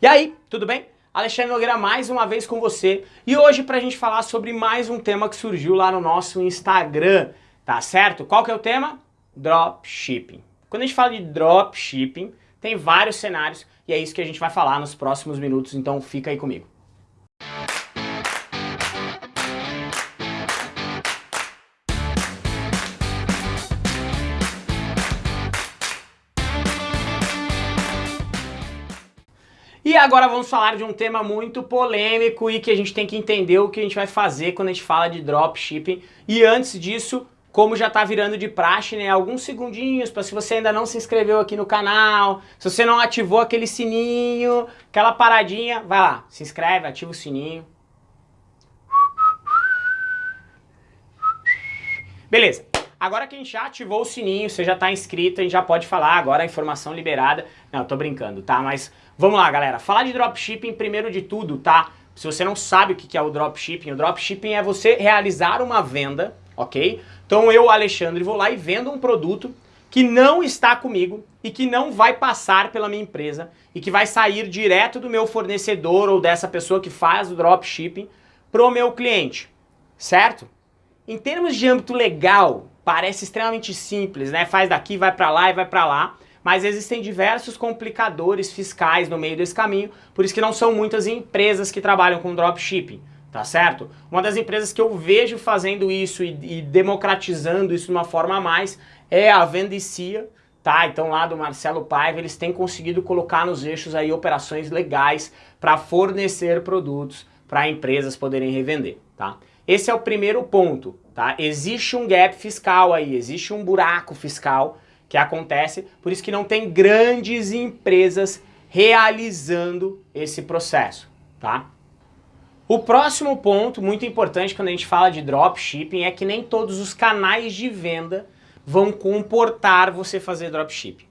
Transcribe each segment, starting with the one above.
E aí, tudo bem? Alexandre Nogueira mais uma vez com você e hoje pra gente falar sobre mais um tema que surgiu lá no nosso Instagram, tá certo? Qual que é o tema? Dropshipping. Quando a gente fala de dropshipping, tem vários cenários e é isso que a gente vai falar nos próximos minutos, então fica aí comigo. E agora vamos falar de um tema muito polêmico e que a gente tem que entender o que a gente vai fazer quando a gente fala de dropshipping. E antes disso, como já está virando de praxe, né, alguns segundinhos para se você ainda não se inscreveu aqui no canal, se você não ativou aquele sininho, aquela paradinha, vai lá, se inscreve, ativa o sininho. Beleza. Agora que a gente já ativou o sininho, você já está inscrito, a gente já pode falar agora a informação liberada. Não, eu tô brincando, tá? Mas Vamos lá, galera. Falar de dropshipping, primeiro de tudo, tá? Se você não sabe o que é o dropshipping, o dropshipping é você realizar uma venda, ok? Então eu, Alexandre, vou lá e vendo um produto que não está comigo e que não vai passar pela minha empresa e que vai sair direto do meu fornecedor ou dessa pessoa que faz o dropshipping pro meu cliente, certo? Em termos de âmbito legal, parece extremamente simples, né? Faz daqui, vai para lá e vai para lá mas existem diversos complicadores fiscais no meio desse caminho, por isso que não são muitas empresas que trabalham com dropshipping, tá certo? Uma das empresas que eu vejo fazendo isso e, e democratizando isso de uma forma a mais é a Vendicia, tá? Então lá do Marcelo Paiva, eles têm conseguido colocar nos eixos aí operações legais para fornecer produtos para empresas poderem revender, tá? Esse é o primeiro ponto, tá? Existe um gap fiscal aí, existe um buraco fiscal que acontece, por isso que não tem grandes empresas realizando esse processo, tá? O próximo ponto, muito importante quando a gente fala de dropshipping, é que nem todos os canais de venda vão comportar você fazer dropshipping,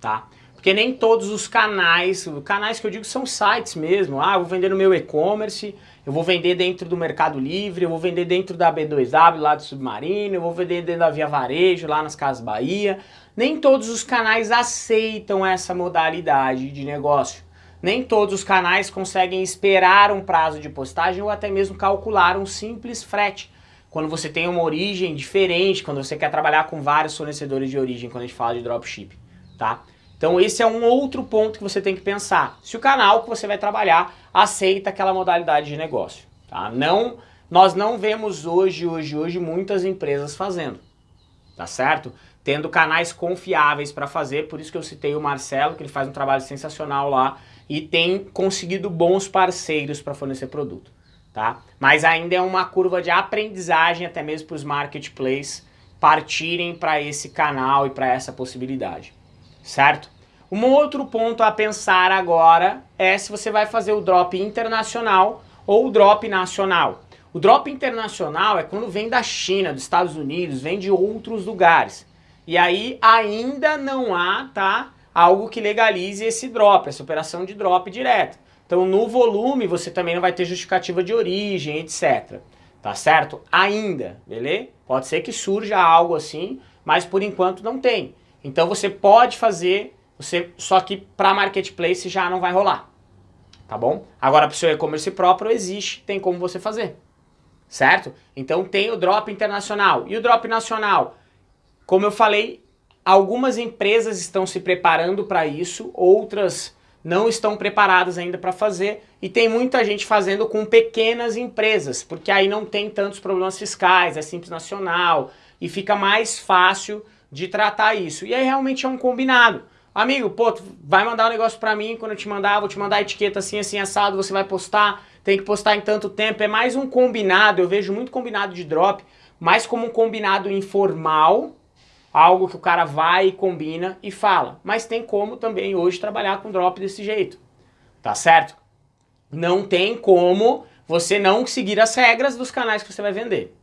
tá? Porque nem todos os canais, canais que eu digo são sites mesmo, ah, eu vou vender no meu e-commerce, eu vou vender dentro do Mercado Livre, eu vou vender dentro da B2W lá do Submarino, eu vou vender dentro da Via Varejo lá nas Casas Bahia, nem todos os canais aceitam essa modalidade de negócio. Nem todos os canais conseguem esperar um prazo de postagem ou até mesmo calcular um simples frete. Quando você tem uma origem diferente, quando você quer trabalhar com vários fornecedores de origem, quando a gente fala de dropship, tá? Então esse é um outro ponto que você tem que pensar. Se o canal que você vai trabalhar aceita aquela modalidade de negócio, tá? Não, nós não vemos hoje, hoje, hoje muitas empresas fazendo, tá certo? tendo canais confiáveis para fazer, por isso que eu citei o Marcelo, que ele faz um trabalho sensacional lá e tem conseguido bons parceiros para fornecer produto, tá? Mas ainda é uma curva de aprendizagem até mesmo para os marketplaces partirem para esse canal e para essa possibilidade, certo? Um outro ponto a pensar agora é se você vai fazer o drop internacional ou o drop nacional. O drop internacional é quando vem da China, dos Estados Unidos, vem de outros lugares. E aí ainda não há tá, algo que legalize esse drop, essa operação de drop direto. Então no volume você também não vai ter justificativa de origem, etc. Tá certo? Ainda, beleza? Pode ser que surja algo assim, mas por enquanto não tem. Então você pode fazer, você só que para marketplace já não vai rolar. Tá bom? Agora para o seu e-commerce próprio existe, tem como você fazer. Certo? Então tem o drop internacional. E o drop nacional? Como eu falei, algumas empresas estão se preparando para isso, outras não estão preparadas ainda para fazer e tem muita gente fazendo com pequenas empresas, porque aí não tem tantos problemas fiscais, é simples nacional e fica mais fácil de tratar isso. E aí realmente é um combinado. Amigo, pô, vai mandar um negócio para mim, quando eu te mandar, vou te mandar a etiqueta assim, assim, assado, você vai postar, tem que postar em tanto tempo, é mais um combinado, eu vejo muito combinado de drop, mais como um combinado informal, algo que o cara vai e combina e fala. Mas tem como também hoje trabalhar com drop desse jeito, tá certo? Não tem como você não seguir as regras dos canais que você vai vender,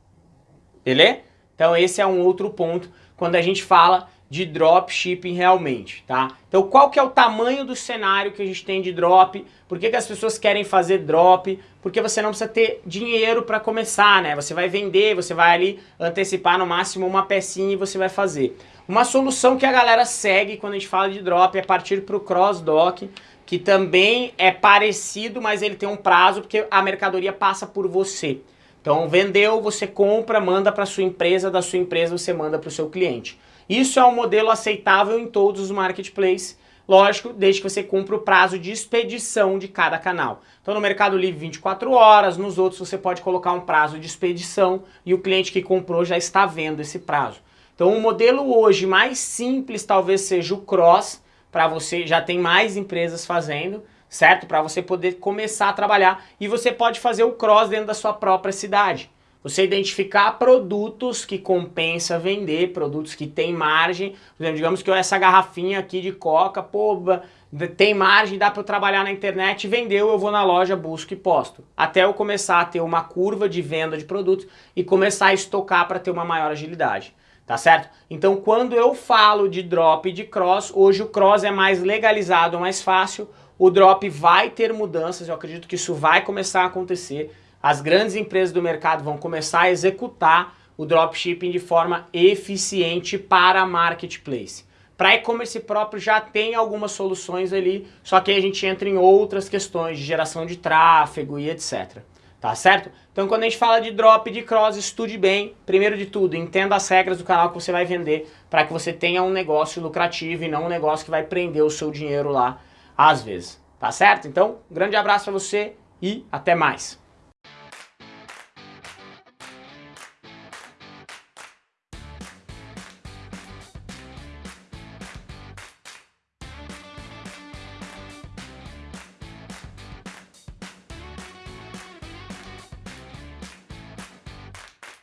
beleza? Então esse é um outro ponto quando a gente fala de dropshipping realmente, tá? Então qual que é o tamanho do cenário que a gente tem de drop? Por que, que as pessoas querem fazer drop? Porque você não precisa ter dinheiro para começar, né? Você vai vender, você vai ali antecipar no máximo uma pecinha e você vai fazer. Uma solução que a galera segue quando a gente fala de drop é partir para o cross-dock, que também é parecido, mas ele tem um prazo porque a mercadoria passa por você. Então vendeu, você compra, manda para sua empresa, da sua empresa você manda para o seu cliente. Isso é um modelo aceitável em todos os marketplaces, lógico, desde que você cumpra o prazo de expedição de cada canal. Então no Mercado Livre 24 horas, nos outros você pode colocar um prazo de expedição e o cliente que comprou já está vendo esse prazo. Então o modelo hoje mais simples talvez seja o Cross, para você, já tem mais empresas fazendo, certo? Para você poder começar a trabalhar e você pode fazer o cross dentro da sua própria cidade. Você identificar produtos que compensa vender, produtos que tem margem. Por exemplo, digamos que essa garrafinha aqui de coca, pô, tem margem, dá para eu trabalhar na internet, vendeu, eu vou na loja, busco e posto. Até eu começar a ter uma curva de venda de produtos e começar a estocar para ter uma maior agilidade tá certo? Então quando eu falo de drop e de cross, hoje o cross é mais legalizado, mais fácil, o drop vai ter mudanças, eu acredito que isso vai começar a acontecer, as grandes empresas do mercado vão começar a executar o dropshipping de forma eficiente para marketplace. Para e-commerce próprio já tem algumas soluções ali, só que a gente entra em outras questões de geração de tráfego e etc tá certo? Então quando a gente fala de drop, de cross, estude bem, primeiro de tudo, entenda as regras do canal que você vai vender para que você tenha um negócio lucrativo e não um negócio que vai prender o seu dinheiro lá às vezes, tá certo? Então, um grande abraço para você e até mais!